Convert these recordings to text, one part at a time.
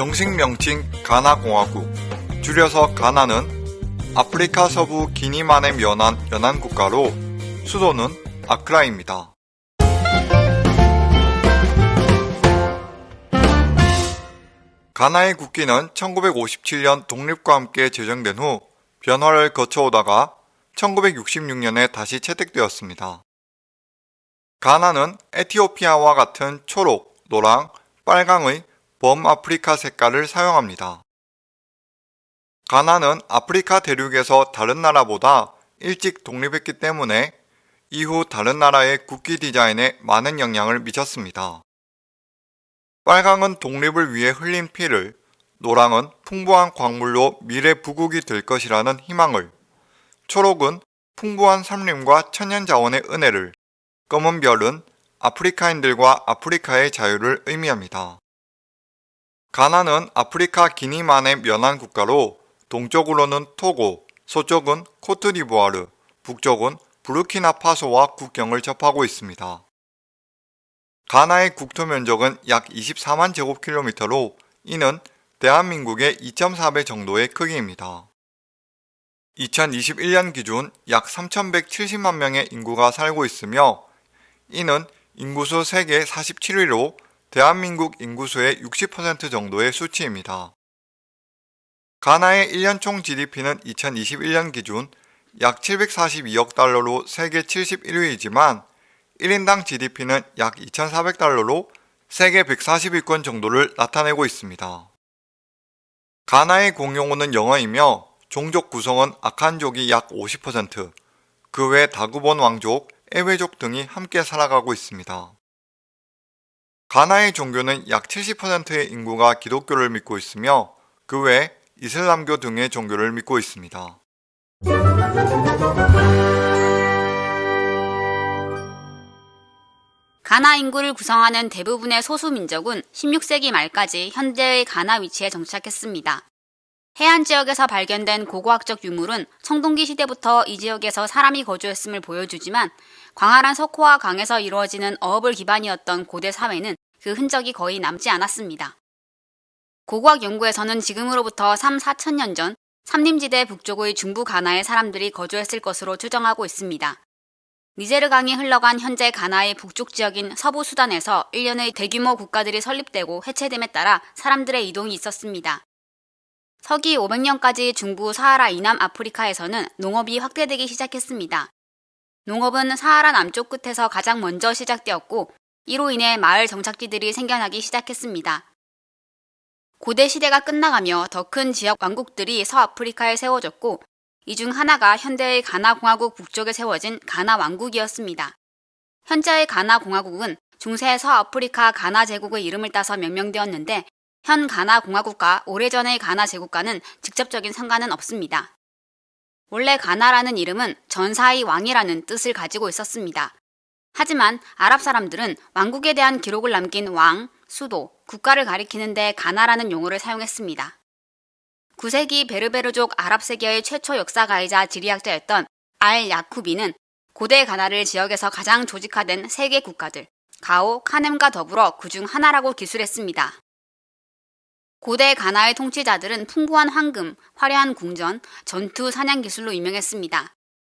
정식 명칭 가나공화국, 줄여서 가나는 아프리카 서부 기니만에 면한 연안 국가로 수도는 아크라입니다. 가나의 국기는 1957년 독립과 함께 제정된 후 변화를 거쳐오다가 1966년에 다시 채택되었습니다. 가나는 에티오피아와 같은 초록, 노랑, 빨강의 범아프리카 색깔을 사용합니다. 가나는 아프리카 대륙에서 다른 나라보다 일찍 독립했기 때문에 이후 다른 나라의 국기 디자인에 많은 영향을 미쳤습니다. 빨강은 독립을 위해 흘린 피를, 노랑은 풍부한 광물로 미래 부국이 될 것이라는 희망을, 초록은 풍부한 산림과 천연 자원의 은혜를, 검은 별은 아프리카인들과 아프리카의 자유를 의미합니다. 가나는 아프리카 기니만의 면한 국가로 동쪽으로는 토고, 서쪽은 코트디부아르, 북쪽은 부르키나파소와 국경을 접하고 있습니다. 가나의 국토 면적은 약 24만 제곱킬로미터로 이는 대한민국의 2.4배 정도의 크기입니다. 2021년 기준 약 3,170만 명의 인구가 살고 있으며 이는 인구수 세계 47위로 대한민국 인구수의 60% 정도의 수치입니다. 가나의 1년 총 GDP는 2021년 기준 약 742억 달러로 세계 71위이지만 1인당 GDP는 약 2,400달러로 세계 140위권 정도를 나타내고 있습니다. 가나의 공용어는 영어이며 종족 구성은 아칸족이 약 50%, 그 외 다구본 왕족, 에웨족 등이 함께 살아가고 있습니다. 가나의 종교는 약 70%의 인구가 기독교를 믿고 있으며 그 외 이슬람교 등의 종교를 믿고 있습니다. 가나 인구를 구성하는 대부분의 소수 민족은 16세기 말까지 현재의 가나 위치에 정착했습니다. 해안 지역에서 발견된 고고학적 유물은 청동기 시대부터 이 지역에서 사람이 거주했음을 보여주지만 광활한 석호와 강에서 이루어지는 어업을 기반이었던 고대 사회는 그 흔적이 거의 남지 않았습니다. 고고학 연구에서는 지금으로부터 3, 4천 년 전 삼림지대 북쪽의 중부 가나의 사람들이 거주했을 것으로 추정하고 있습니다. 니제르 강이 흘러간 현재 가나의 북쪽 지역인 서부 수단에서 일련의 대규모 국가들이 설립되고 해체됨에 따라 사람들의 이동이 있었습니다. 서기 500년까지 중부 사하라 이남 아프리카에서는 농업이 확대되기 시작했습니다. 농업은 사하라 남쪽 끝에서 가장 먼저 시작되었고 이로 인해 마을 정착지들이 생겨나기 시작했습니다. 고대 시대가 끝나가며 더 큰 지역 왕국들이 서아프리카에 세워졌고 이 중 하나가 현대의 가나공화국 북쪽에 세워진 가나왕국이었습니다. 현재의 가나공화국은 중세 서아프리카 가나 제국의 이름을 따서 명명되었는데 현 가나 공화국과 오래전의 가나 제국과는 직접적인 상관은 없습니다. 원래 가나라는 이름은 전사의 왕이라는 뜻을 가지고 있었습니다. 하지만 아랍 사람들은 왕국에 대한 기록을 남긴 왕, 수도, 국가를 가리키는데 가나라는 용어를 사용했습니다. 9세기 베르베르족 아랍 세계의 최초 역사가이자 지리학자였던 알 야쿠비는 고대 가나를 지역에서 가장 조직화된 세계 국가들 가오, 카넴과 더불어 그중 하나라고 기술했습니다. 고대 가나의 통치자들은 풍부한 황금, 화려한 궁전, 전투, 사냥 기술로 유명했습니다.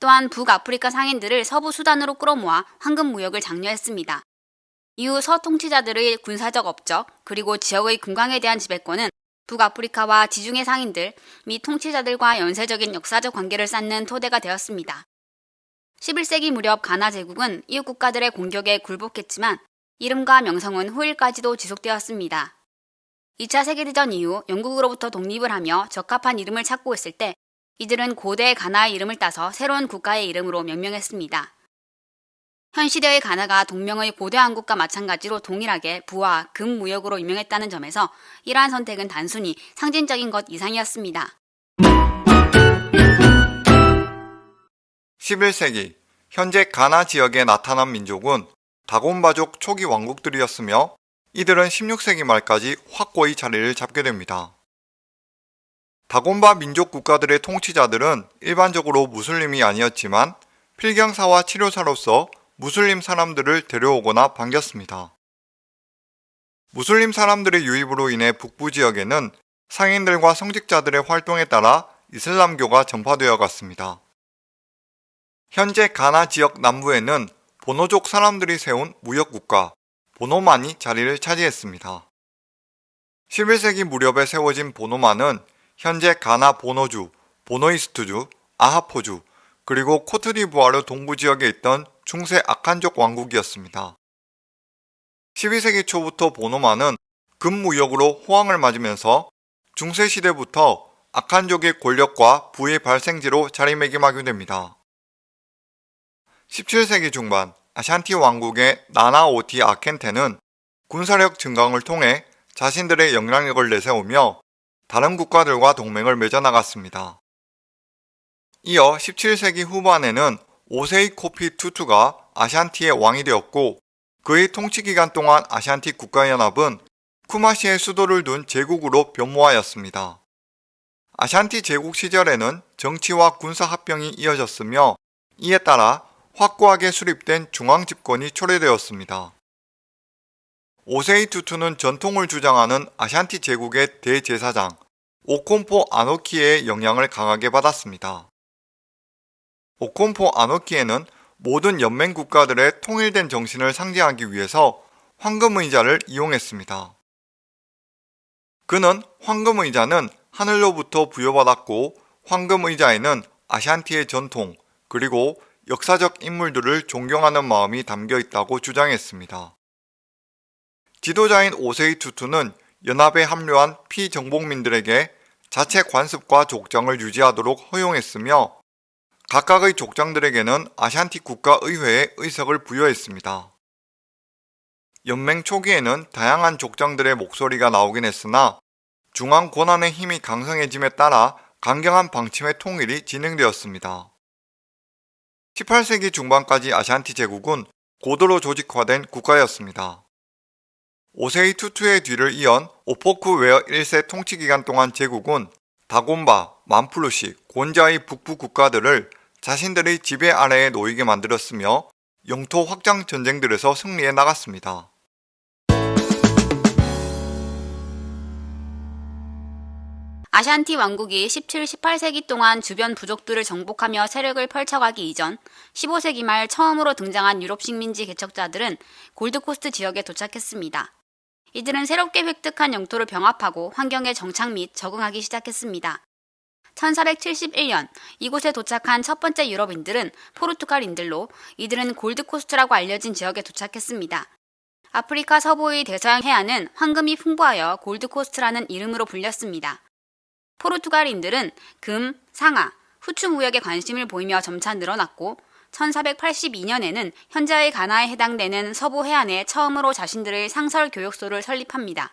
또한 북아프리카 상인들을 서부 수단으로 끌어모아 황금 무역을 장려했습니다. 이후 서 통치자들의 군사적 업적 그리고 지역의 군광에 대한 지배권은 북아프리카와 지중해 상인들 및 통치자들과 연쇄적인 역사적 관계를 쌓는 토대가 되었습니다. 11세기 무렵 가나 제국은 이웃 국가들의 공격에 굴복했지만 이름과 명성은 후일까지도 지속되었습니다. 2차 세계대전 이후 영국으로부터 독립을 하며 적합한 이름을 찾고 있을 때 이들은 고대 가나의 이름을 따서 새로운 국가의 이름으로 명명했습니다. 현 시대의 가나가 동명의 고대 왕국과 마찬가지로 동일하게 부와 금 무역으로 유명했다는 점에서 이러한 선택은 단순히 상징적인 것 이상이었습니다. 11세기 현재 가나 지역에 나타난 민족은 다곤바족 초기 왕국들이었으며 이들은 16세기 말까지 확고히 자리를 잡게 됩니다. 다곤바 민족 국가들의 통치자들은 일반적으로 무슬림이 아니었지만 필경사와 치료사로서 무슬림 사람들을 데려오거나 반겼습니다. 무슬림 사람들의 유입으로 인해 북부 지역에는 상인들과 성직자들의 활동에 따라 이슬람교가 전파되어 갔습니다. 현재 가나 지역 남부에는 보노족 사람들이 세운 무역국가 보노만이 자리를 차지했습니다. 11세기 무렵에 세워진 보노만은 현재 가나 보노주, 보노이스트주, 아하포주, 그리고 코트디부아르 동부 지역에 있던 중세 아칸족 왕국이었습니다. 12세기 초부터 보노만은 금무역으로 호황을 맞으면서 중세시대부터 아칸족의 권력과 부의 발생지로 자리매김하게 됩니다. 17세기 중반 아샨티 왕국의 나나오티 아켄테는 군사력 증강을 통해 자신들의 영향력을 내세우며 다른 국가들과 동맹을 맺어나갔습니다. 이어 17세기 후반에는 오세이 코피 투투가 아샨티의 왕이 되었고 그의 통치 기간 동안 아샨티 국가연합은 쿠마시의 수도를 둔 제국으로 변모하였습니다. 아샨티 제국 시절에는 정치와 군사 합병이 이어졌으며 이에 따라 확고하게 수립된 중앙 집권이 초래되었습니다. 오세이 투투는 전통을 주장하는 아샨티 제국의 대제사장 오콤포 아노키의 영향을 강하게 받았습니다. 오콤포 아노키에는 모든 연맹 국가들의 통일된 정신을 상징하기 위해서 황금의자를 이용했습니다. 그는 황금의자는 하늘로부터 부여받았고 황금의자에는 아샨티의 전통 그리고 역사적 인물들을 존경하는 마음이 담겨 있다고 주장했습니다. 지도자인 오세이 투투는 연합에 합류한 피정복민들에게 자체 관습과 족장을 유지하도록 허용했으며 각각의 족장들에게는 아샨티 국가의회에 의석을 부여했습니다. 연맹 초기에는 다양한 족장들의 목소리가 나오긴 했으나 중앙 권한의 힘이 강성해짐에 따라 강경한 방침의 통일이 진행되었습니다. 18세기 중반까지 아샨티 제국은 고도로 조직화된 국가였습니다. 오세이 투투의 뒤를 이은 오포크 웨어 1세 통치기간 동안 제국은 다곤바, 만플루시, 곤자의 북부 국가들을 자신들의 지배 아래에 놓이게 만들었으며 영토 확장 전쟁들에서 승리해 나갔습니다. 아샨티 왕국이 17, 18세기 동안 주변 부족들을 정복하며 세력을 펼쳐가기 이전 15세기 말 처음으로 등장한 유럽 식민지 개척자들은 골드코스트 지역에 도착했습니다. 이들은 새롭게 획득한 영토를 병합하고 환경에 정착 및 적응하기 시작했습니다. 1471년 이곳에 도착한 첫 번째 유럽인들은 포르투갈인들로 이들은 골드코스트라고 알려진 지역에 도착했습니다. 아프리카 서부의 대서양 해안은 황금이 풍부하여 골드코스트라는 이름으로 불렸습니다. 포르투갈인들은 금, 상아, 후추 무역에 관심을 보이며 점차 늘어났고 1482년에는 현재의 가나에 해당되는 서부 해안에 처음으로 자신들의 상설 교육소를 설립합니다.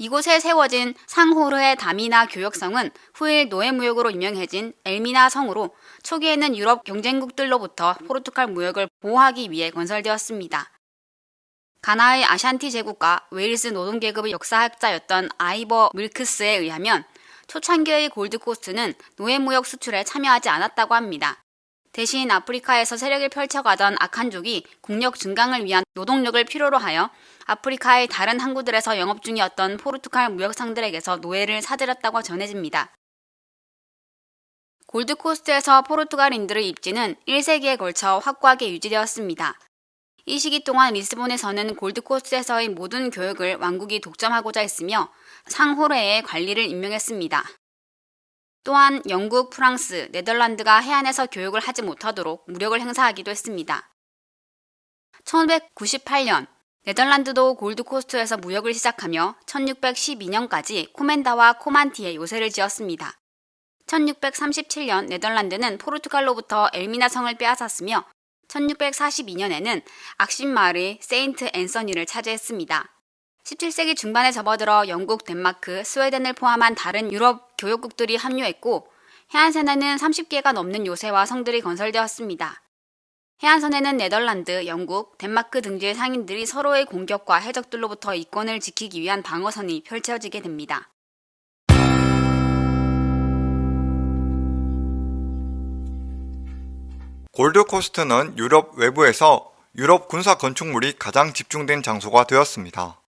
이곳에 세워진 상호르의 다미나 교역성은 후에 노예무역으로 유명해진 엘미나 성으로 초기에는 유럽 경쟁국들로부터 포르투갈 무역을 보호하기 위해 건설되었습니다. 가나의 아샨티 제국과 웨일스 노동계급의 역사학자였던 아이버 밀크스에 의하면 초창기의 골드코스트는 노예무역 수출에 참여하지 않았다고 합니다. 대신 아프리카에서 세력을 펼쳐가던 아칸족이 국력 증강을 위한 노동력을 필요로 하여 아프리카의 다른 항구들에서 영업 중이었던 포르투갈 무역상들에게서 노예를 사들였다고 전해집니다. 골드코스트에서 포르투갈인들의 입지는 1세기에 걸쳐 확고하게 유지되었습니다. 이 시기 동안 리스본에서는 골드코스트에서의 모든 교육을 왕국이 독점하고자 했으며 상호레의 관리를 임명했습니다. 또한 영국, 프랑스, 네덜란드가 해안에서 교육을 하지 못하도록 무력을 행사하기도 했습니다. 1598년 네덜란드도 골드코스트에서 무역을 시작하며 1612년까지 코멘다와 코만티에 요새를 지었습니다. 1637년 네덜란드는 포르투갈로부터 엘미나 성을 빼앗았으며 1642년에는 악신 마을의 세인트 앤서니를 차지했습니다. 17세기 중반에 접어들어 영국, 덴마크, 스웨덴을 포함한 다른 유럽 교역국들이 합류했고 해안선에는 30개가 넘는 요새와 성들이 건설되었습니다. 해안선에는 네덜란드, 영국, 덴마크 등지의 상인들이 서로의 공격과 해적들로부터 이권을 지키기 위한 방어선이 펼쳐지게 됩니다. 골드코스트는 유럽 외부에서 유럽 군사 건축물이 가장 집중된 장소가 되었습니다.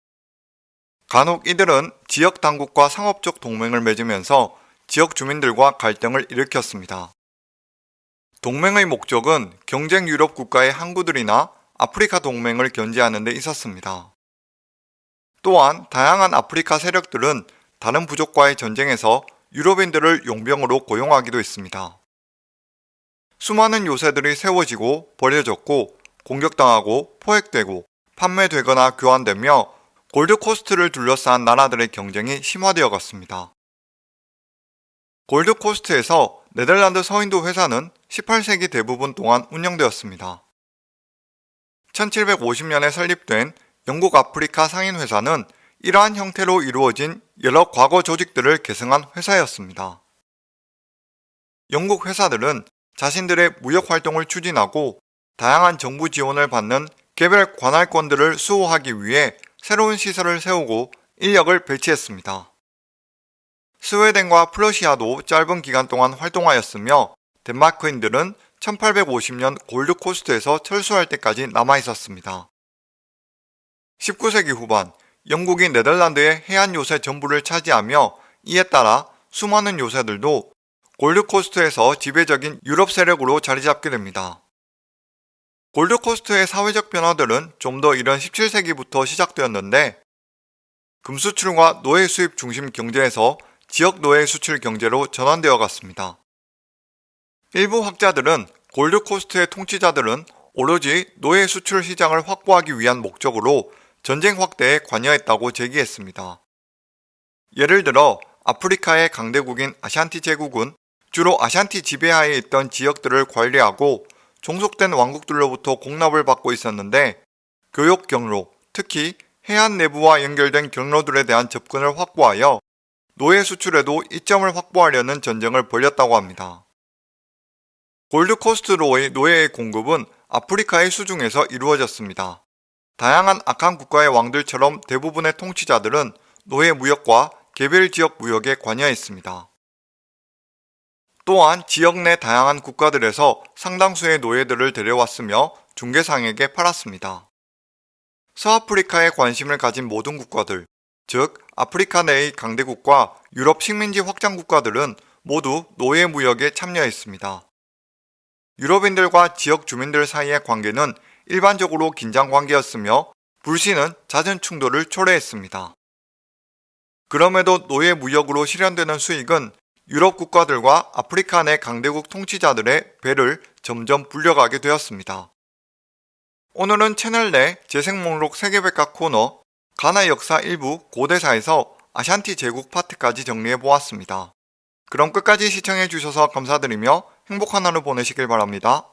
간혹 이들은 지역 당국과 상업적 동맹을 맺으면서 지역 주민들과 갈등을 일으켰습니다. 동맹의 목적은 경쟁 유럽 국가의 항구들이나 아프리카 동맹을 견제하는 데 있었습니다. 또한 다양한 아프리카 세력들은 다른 부족과의 전쟁에서 유럽인들을 용병으로 고용하기도 했습니다. 수많은 요새들이 세워지고 버려졌고 공격당하고 포획되고 판매되거나 교환되며 골드코스트를 둘러싼 나라들의 경쟁이 심화되어 갔습니다. 골드코스트에서 네덜란드 서인도 회사는 18세기 대부분 동안 운영되었습니다. 1750년에 설립된 영국 아프리카 상인회사는 이러한 형태로 이루어진 여러 과거 조직들을 계승한 회사였습니다. 영국 회사들은 자신들의 무역 활동을 추진하고 다양한 정부 지원을 받는 개별 관할권들을 수호하기 위해 새로운 시설을 세우고 인력을 배치했습니다. 스웨덴과 프러시아도 짧은 기간 동안 활동하였으며 덴마크인들은 1850년 골드코스트에서 철수할 때까지 남아 있었습니다. 19세기 후반 영국이 네덜란드의 해안 요새 전부를 차지하며 이에 따라 수많은 요새들도 골드코스트에서 지배적인 유럽 세력으로 자리 잡게 됩니다. 골드코스트의 사회적 변화들은 좀 더 이른 17세기부터 시작되었는데 금수출과 노예 수입 중심 경제에서 지역 노예 수출 경제로 전환되어 갔습니다. 일부 학자들은 골드코스트의 통치자들은 오로지 노예 수출 시장을 확보하기 위한 목적으로 전쟁 확대에 관여했다고 제기했습니다. 예를 들어 아프리카의 강대국인 아샨티 제국은 주로 아샨티 지배하에 있던 지역들을 관리하고 종속된 왕국들로부터 공납을 받고 있었는데 교역 경로, 특히 해안 내부와 연결된 경로들에 대한 접근을 확보하여 노예 수출에도 이점을 확보하려는 전쟁을 벌였다고 합니다. 골드코스트로의 노예의 공급은 아프리카의 수중에서 이루어졌습니다. 다양한 악한 국가의 왕들처럼 대부분의 통치자들은 노예 무역과 개별 지역 무역에 관여했습니다. 또한 지역 내 다양한 국가들에서 상당수의 노예들을 데려왔으며 중개상에게 팔았습니다. 서아프리카에 관심을 가진 모든 국가들, 즉 아프리카 내의 강대국과 유럽 식민지 확장 국가들은 모두 노예 무역에 참여했습니다. 유럽인들과 지역 주민들 사이의 관계는 일반적으로 긴장 관계였으며 불신은 잦은 충돌을 초래했습니다. 그럼에도 노예 무역으로 실현되는 수익은 유럽 국가들과 아프리카 내 강대국 통치자들의 배를 점점 불려가게 되었습니다. 오늘은 채널 내 재생 목록 세계백과 코너 가나 역사 일부 고대사에서 아샨티 제국 파트까지 정리해 보았습니다. 그럼 끝까지 시청해 주셔서 감사드리며 행복한 하루 보내시길 바랍니다.